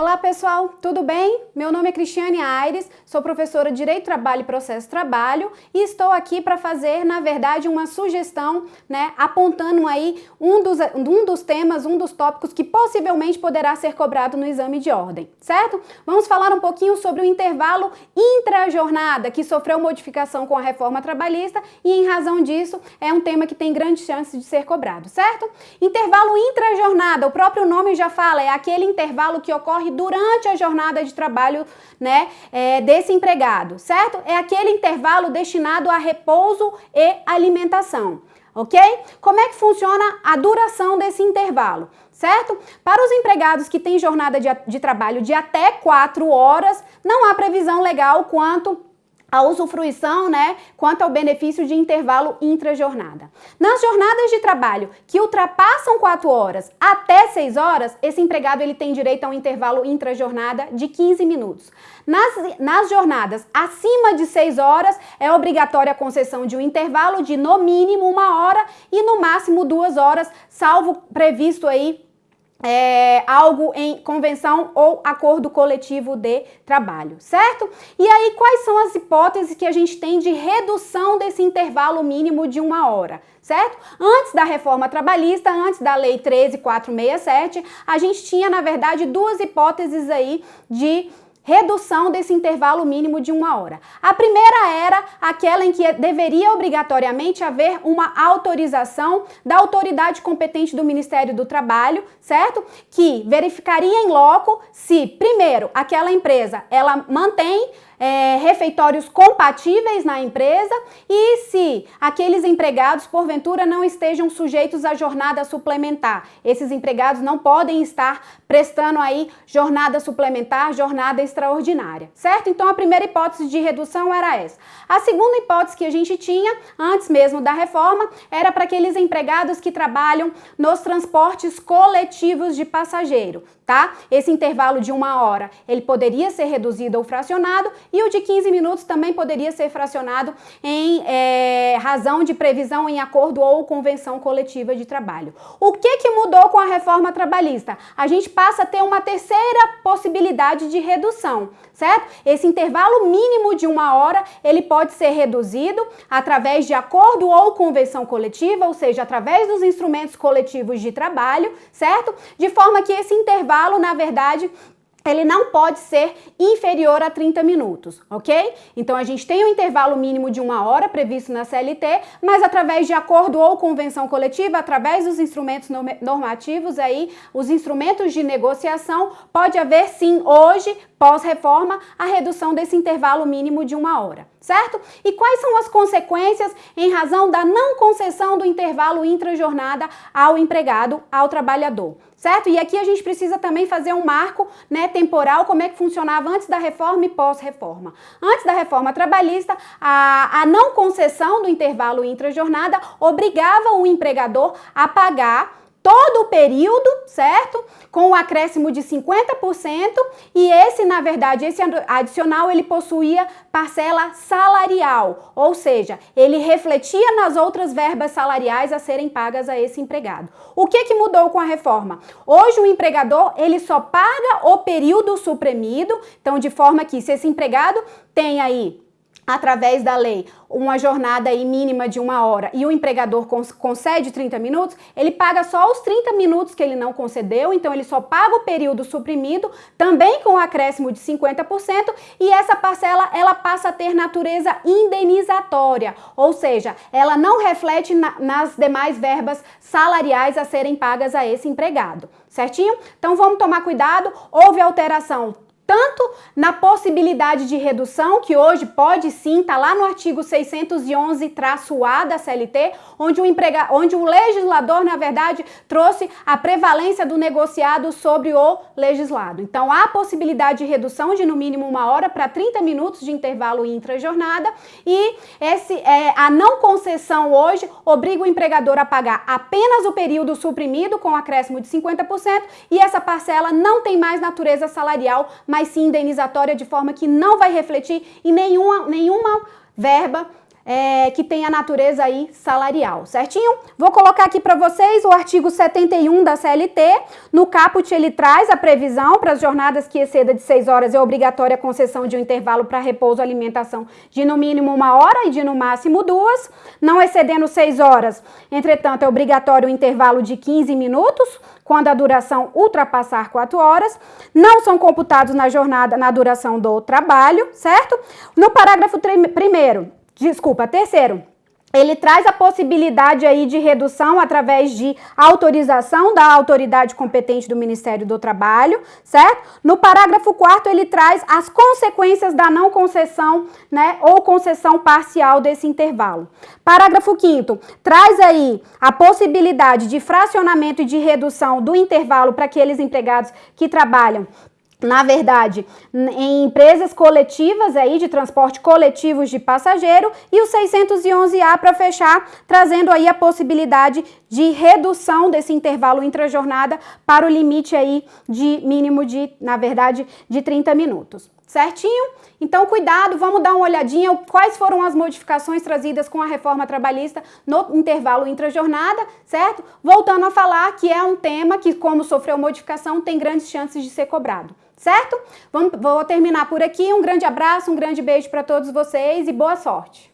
Olá pessoal, tudo bem? Meu nome é Cristiane Aires, sou professora de Direito Trabalho e Processo Trabalho e estou aqui para fazer, na verdade, uma sugestão, né, apontando aí um dos, um dos temas, um dos tópicos que possivelmente poderá ser cobrado no exame de ordem, certo? Vamos falar um pouquinho sobre o intervalo intra-jornada que sofreu modificação com a reforma trabalhista e em razão disso é um tema que tem grande chance de ser cobrado, certo? Intervalo intra-jornada, o próprio nome já fala, é aquele intervalo que ocorre durante a jornada de trabalho né, é, desse empregado, certo? É aquele intervalo destinado a repouso e alimentação, ok? Como é que funciona a duração desse intervalo? certo? Para os empregados que têm jornada de, de, trabalho de até 4 horas, não há previsão legal quanto a usufruição, né, quanto ao benefício de intervalo intra-jornada. Nas jornadas de trabalho que ultrapassam 4 horas até 6 horas, esse empregado ele tem direito a um intervalo intra-jornada de 15 minutos. Nas, nas jornadas acima de 6 horas, é obrigatória a concessão de um intervalo de no mínimo uma hora e no máximo duas horas, salvo previsto aí é, algo em convenção ou acordo coletivo de trabalho, certo? E aí, quais são as hipóteses que a gente tem de redução desse intervalo mínimo de uma hora, certo? Antes da reforma trabalhista, antes da lei 13467, a gente tinha, na verdade, duas hipóteses aí de redução desse intervalo mínimo de uma hora. A primeira era aquela em que deveria obrigatoriamente haver uma autorização da autoridade competente do Ministério do Trabalho, certo? Que verificaria em loco se, primeiro, aquela empresa ela mantém é, refeitórios compatíveis na empresa e se aqueles empregados, porventura, não estejam sujeitos à jornada suplementar. Esses empregados não podem estar prestando aí jornada suplementar, jornada extraordinária, certo? Então, a primeira hipótese de redução era essa. A segunda hipótese que a gente tinha, antes mesmo da reforma, era para aqueles empregados que trabalham nos transportes coletivos de passageiro, tá? Esse intervalo de uma hora, ele poderia ser reduzido ou fracionado e o de 15 minutos também poderia ser fracionado em é, razão de previsão em acordo ou convenção coletiva de trabalho. O que, que mudou com a reforma trabalhista? A gente passa a ter uma terceira possibilidade de redução, certo? Esse intervalo mínimo de uma hora, ele pode ser reduzido através de acordo ou convenção coletiva, ou seja, através dos instrumentos coletivos de trabalho, certo? De forma que esse intervalo intervalo, na verdade, ele não pode ser inferior a 30 minutos, ok? Então a gente tem um intervalo mínimo de uma hora previsto na CLT, mas através de acordo ou convenção coletiva, através dos instrumentos normativos aí, os instrumentos de negociação, pode haver sim hoje, pós-reforma, a redução desse intervalo mínimo de uma hora, certo? E quais são as consequências em razão da não concessão do intervalo intra-jornada ao empregado, ao trabalhador? certo? E aqui a gente precisa também fazer um marco né, temporal, como é que funcionava antes da reforma e pós-reforma. Antes da reforma trabalhista, a, a não concessão do intervalo intra-jornada obrigava o empregador a pagar todo o período, certo? Com o acréscimo de 50% e esse, na verdade, esse adicional, ele possuía parcela salarial, ou seja, ele refletia nas outras verbas salariais a serem pagas a esse empregado. O que que mudou com a reforma? Hoje o empregador, ele só paga o período suprimido, então de forma que se esse empregado tem aí através da lei, uma jornada mínima de uma hora e o empregador concede 30 minutos, ele paga só os 30 minutos que ele não concedeu, então ele só paga o período suprimido, também com o acréscimo de 50%, e essa parcela ela passa a ter natureza indenizatória, ou seja, ela não reflete na, nas demais verbas salariais a serem pagas a esse empregado, certinho? Então vamos tomar cuidado, houve alteração tanto na possibilidade de redução, que hoje pode sim, está lá no artigo 611-A da CLT, onde o, emprega, onde o legislador, na verdade, trouxe a prevalência do negociado sobre o legislado. Então, há possibilidade de redução de no mínimo uma hora para 30 minutos de intervalo intra-jornada e esse, é, a não concessão hoje obriga o empregador a pagar apenas o período suprimido com acréscimo de 50% e essa parcela não tem mais natureza salarial, mas sim indenizatória, de forma que não vai refletir em nenhuma, nenhuma verba é, que tem a natureza aí salarial, certinho? Vou colocar aqui para vocês o artigo 71 da CLT. No caput ele traz a previsão para as jornadas que exceda de 6 horas é obrigatória a concessão de um intervalo para repouso alimentação de no mínimo uma hora e de no máximo duas. Não excedendo 6 horas, entretanto, é obrigatório o intervalo de 15 minutos, quando a duração ultrapassar 4 horas. Não são computados na jornada, na duração do trabalho, certo? No parágrafo primeiro, Desculpa, terceiro, ele traz a possibilidade aí de redução através de autorização da autoridade competente do Ministério do Trabalho, certo? No parágrafo 4 ele traz as consequências da não concessão, né, ou concessão parcial desse intervalo. Parágrafo 5 traz aí a possibilidade de fracionamento e de redução do intervalo para aqueles empregados que trabalham na verdade, em empresas coletivas aí de transporte coletivos de passageiro e o 611A para fechar, trazendo aí a possibilidade de redução desse intervalo intrajornada para o limite aí de mínimo de, na verdade, de 30 minutos. Certinho? Então, cuidado, vamos dar uma olhadinha quais foram as modificações trazidas com a reforma trabalhista no intervalo intrajornada, certo? Voltando a falar que é um tema que, como sofreu modificação, tem grandes chances de ser cobrado certo? Vamos, vou terminar por aqui. Um grande abraço, um grande beijo para todos vocês e boa sorte!